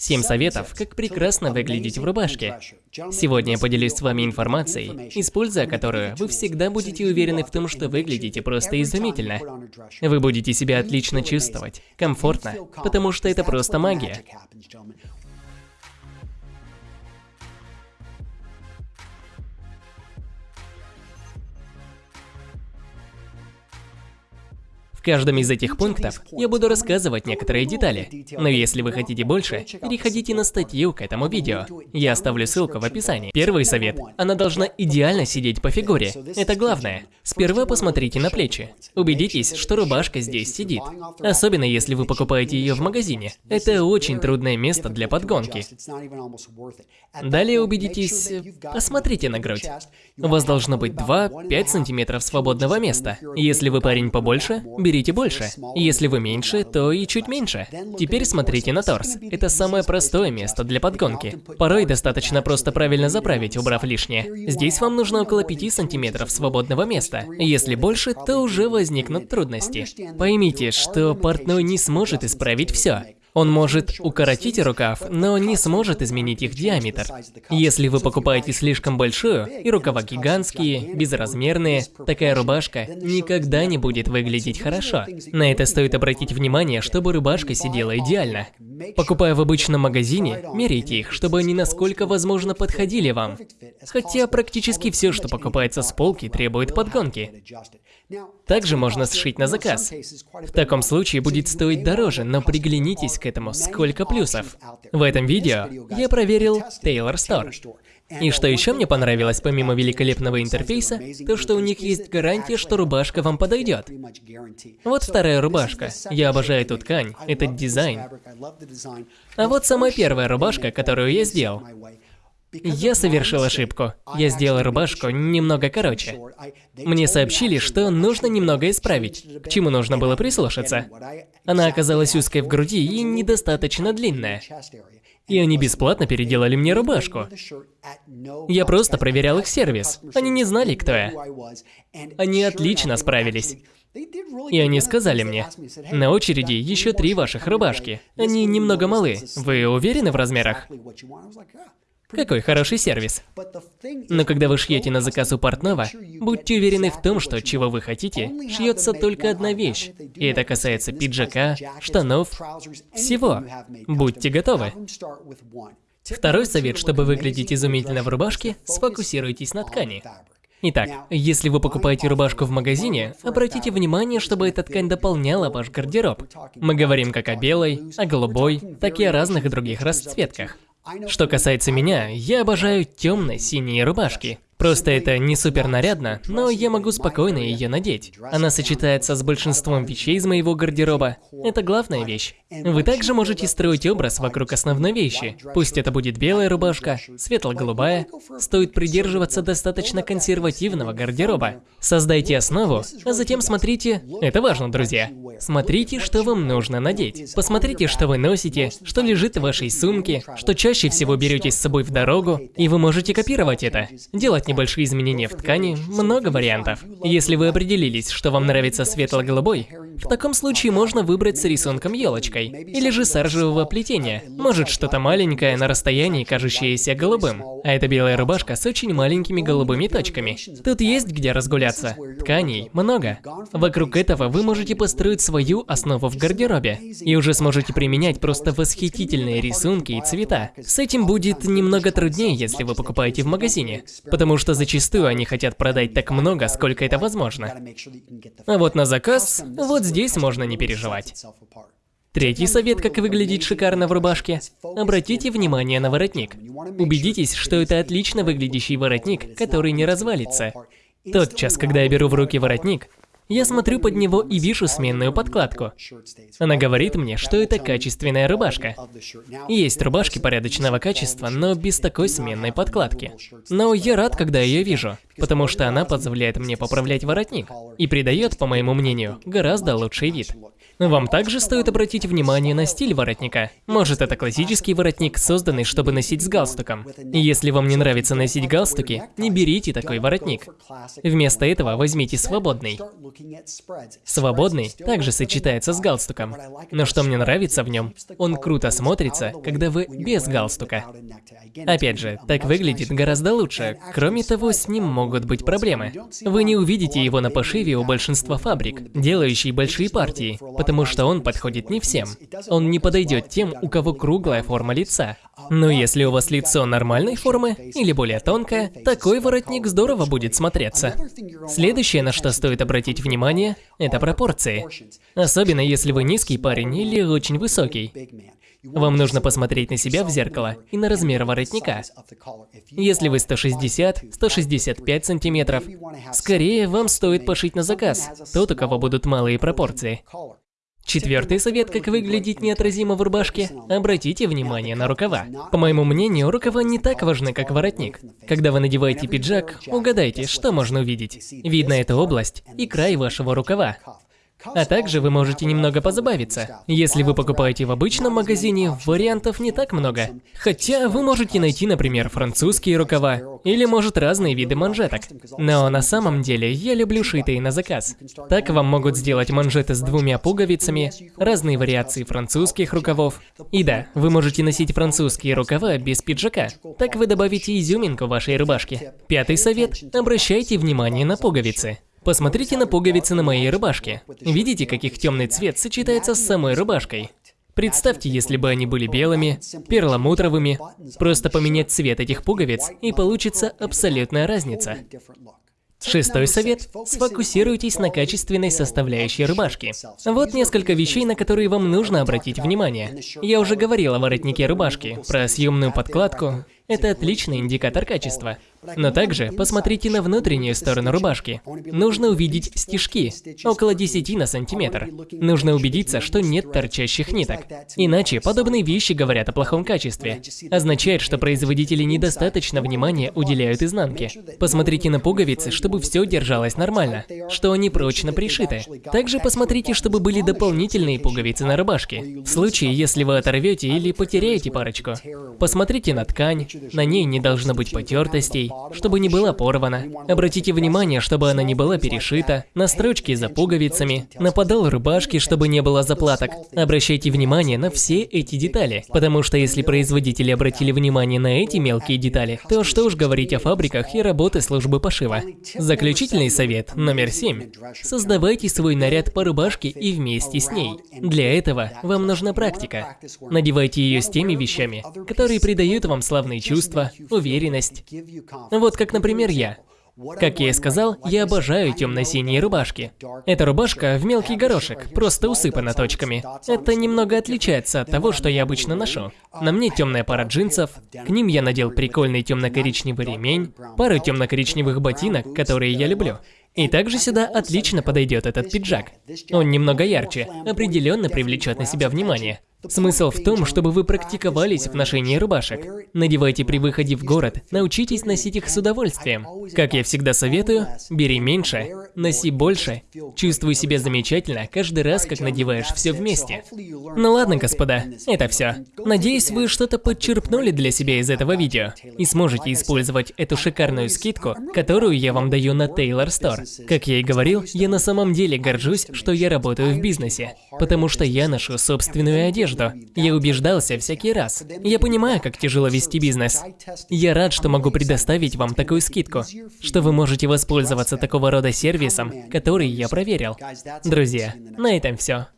7 советов, как прекрасно выглядеть в рубашке. Сегодня я поделюсь с вами информацией, используя которую вы всегда будете уверены в том, что выглядите просто изумительно. Вы будете себя отлично чувствовать, комфортно, потому что это просто магия. В каждом из этих пунктов я буду рассказывать некоторые детали. Но если вы хотите больше, переходите на статью к этому видео. Я оставлю ссылку в описании. Первый совет. Она должна идеально сидеть по фигуре. Это главное. Сперва посмотрите на плечи. Убедитесь, что рубашка здесь сидит. Особенно если вы покупаете ее в магазине. Это очень трудное место для подгонки. Далее убедитесь, посмотрите на грудь. У вас должно быть 2-5 сантиметров свободного места. Если вы парень побольше, берите больше. Если вы меньше, то и чуть меньше. Теперь смотрите на торс. Это самое простое место для подгонки. Порой достаточно просто правильно заправить, убрав лишнее. Здесь вам нужно около 5 сантиметров свободного места. Если больше, то уже возникнут трудности. Поймите, что портной не сможет исправить все. Он может укоротить рукав, но не сможет изменить их диаметр. Если вы покупаете слишком большую, и рукава гигантские, безразмерные, такая рубашка никогда не будет выглядеть хорошо. На это стоит обратить внимание, чтобы рубашка сидела идеально. Покупая в обычном магазине, меряйте их, чтобы они насколько возможно подходили вам. Хотя практически все, что покупается с полки, требует подгонки. Также можно сшить на заказ. В таком случае будет стоить дороже, но приглянитесь к этому, сколько плюсов. В этом видео я проверил Taylor Store. И что еще мне понравилось, помимо великолепного интерфейса, то что у них есть гарантия, что рубашка вам подойдет. Вот вторая рубашка. Я обожаю эту ткань, этот дизайн. А вот самая первая рубашка, которую я сделал. Я совершил ошибку. Я сделал рубашку немного короче. Мне сообщили, что нужно немного исправить, к чему нужно было прислушаться. Она оказалась узкой в груди и недостаточно длинная. И они бесплатно переделали мне рубашку. Я просто проверял их сервис. Они не знали, кто я. Они отлично справились. И они сказали мне, на очереди еще три ваших рубашки. Они немного малы. Вы уверены в размерах? Какой хороший сервис. Но когда вы шьете на заказ у портного, будьте уверены в том, что чего вы хотите, шьется только одна вещь. И это касается пиджака, штанов, всего. Будьте готовы. Второй совет, чтобы выглядеть изумительно в рубашке, сфокусируйтесь на ткани. Итак, если вы покупаете рубашку в магазине, обратите внимание, чтобы эта ткань дополняла ваш гардероб. Мы говорим как о белой, о голубой, так и о разных других расцветках. Что касается меня, я обожаю темно-синие рубашки. Просто это не супер нарядно, но я могу спокойно ее надеть. Она сочетается с большинством вещей из моего гардероба. Это главная вещь. Вы также можете строить образ вокруг основной вещи. Пусть это будет белая рубашка, светло-голубая. Стоит придерживаться достаточно консервативного гардероба. Создайте основу, а затем смотрите... Это важно, друзья. Смотрите, что вам нужно надеть. Посмотрите, что вы носите, что лежит в вашей сумке, что чаще всего берете с собой в дорогу, и вы можете копировать это. Делать небольшие изменения в ткани, много вариантов. Если вы определились, что вам нравится светло-голубой, в таком случае можно выбрать с рисунком елочкой, или же саржевого плетения. Может что-то маленькое на расстоянии, кажущееся голубым. А это белая рубашка с очень маленькими голубыми точками. Тут есть где разгуляться. Тканей много. Вокруг этого вы можете построить свою основу в гардеробе. И уже сможете применять просто восхитительные рисунки и цвета. С этим будет немного труднее, если вы покупаете в магазине. Потому что зачастую они хотят продать так много, сколько это возможно. А вот на заказ, вот здесь можно не переживать. Третий совет, как выглядеть шикарно в рубашке. Обратите внимание на воротник. Убедитесь, что это отлично выглядящий воротник, который не развалится. Тот час, когда я беру в руки воротник, я смотрю под него и вижу сменную подкладку. Она говорит мне, что это качественная рубашка. Есть рубашки порядочного качества, но без такой сменной подкладки. Но я рад, когда ее вижу, потому что она позволяет мне поправлять воротник и придает, по моему мнению, гораздо лучший вид. Вам также стоит обратить внимание на стиль воротника. Может, это классический воротник, созданный, чтобы носить с галстуком. Если вам не нравится носить галстуки, не берите такой воротник. Вместо этого возьмите свободный. Свободный также сочетается с галстуком. Но что мне нравится в нем, он круто смотрится, когда вы без галстука. Опять же, так выглядит гораздо лучше. Кроме того, с ним могут быть проблемы. Вы не увидите его на пошиве у большинства фабрик, делающих большие партии, потому что он подходит не всем. Он не подойдет тем, у кого круглая форма лица. Но если у вас лицо нормальной формы или более тонкое, такой воротник здорово будет смотреться. Следующее, на что стоит обратить внимание, это пропорции. Особенно если вы низкий парень или очень высокий. Вам нужно посмотреть на себя в зеркало и на размер воротника. Если вы 160-165 сантиметров, скорее вам стоит пошить на заказ, тот, у кого будут малые пропорции. Четвертый совет, как выглядеть неотразимо в рубашке – обратите внимание на рукава. По моему мнению, рукава не так важны, как воротник. Когда вы надеваете пиджак, угадайте, что можно увидеть. Видно эту область и край вашего рукава. А также вы можете немного позабавиться. Если вы покупаете в обычном магазине, вариантов не так много. Хотя вы можете найти, например, французские рукава, или может разные виды манжеток. Но на самом деле я люблю шитые на заказ. Так вам могут сделать манжеты с двумя пуговицами, разные вариации французских рукавов. И да, вы можете носить французские рукава без пиджака. Так вы добавите изюминку вашей рубашке. Пятый совет – обращайте внимание на пуговицы. Посмотрите на пуговицы на моей рубашке. Видите, как их темный цвет сочетается с самой рубашкой? Представьте, если бы они были белыми, перламутровыми, просто поменять цвет этих пуговиц, и получится абсолютная разница. Шестой совет – сфокусируйтесь на качественной составляющей рубашки. Вот несколько вещей, на которые вам нужно обратить внимание. Я уже говорил о воротнике рубашки, про съемную подкладку. Это отличный индикатор качества. Но также посмотрите на внутреннюю сторону рубашки. Нужно увидеть стежки, около 10 на сантиметр. Нужно убедиться, что нет торчащих ниток. Иначе подобные вещи говорят о плохом качестве. Означает, что производители недостаточно внимания уделяют изнанке. Посмотрите на пуговицы, чтобы все держалось нормально, что они прочно пришиты. Также посмотрите, чтобы были дополнительные пуговицы на рубашке. В случае, если вы оторвете или потеряете парочку. Посмотрите на ткань, на ней не должно быть потертостей, чтобы не была порвана. Обратите внимание, чтобы она не была перешита, на строчки за пуговицами, на подол рубашки, чтобы не было заплаток. Обращайте внимание на все эти детали, потому что если производители обратили внимание на эти мелкие детали, то что уж говорить о фабриках и работе службы пошива. Заключительный совет номер 7. Создавайте свой наряд по рубашке и вместе с ней. Для этого вам нужна практика. Надевайте ее с теми вещами, которые придают вам славные чувства, уверенность, вот как, например, я. Как я и сказал, я обожаю темно-синие рубашки. Эта рубашка в мелкий горошек, просто усыпана точками. Это немного отличается от того, что я обычно ношу. На мне темная пара джинсов, к ним я надел прикольный темно-коричневый ремень, пару темно-коричневых ботинок, которые я люблю. И также сюда отлично подойдет этот пиджак. Он немного ярче, определенно привлечет на себя внимание. Смысл в том, чтобы вы практиковались в ношении рубашек. Надевайте при выходе в город, научитесь носить их с удовольствием. Как я всегда советую, бери меньше, носи больше, чувствуй себя замечательно каждый раз, как надеваешь все вместе. Ну ладно, господа, это все. Надеюсь, вы что-то подчерпнули для себя из этого видео и сможете использовать эту шикарную скидку, которую я вам даю на Taylor Store. Как я и говорил, я на самом деле горжусь, что я работаю в бизнесе, потому что я ношу собственную одежду одежду. Я убеждался всякий раз. Я понимаю, как тяжело вести бизнес. Я рад, что могу предоставить вам такую скидку, что вы можете воспользоваться такого рода сервисом, который я проверил. Друзья, на этом все.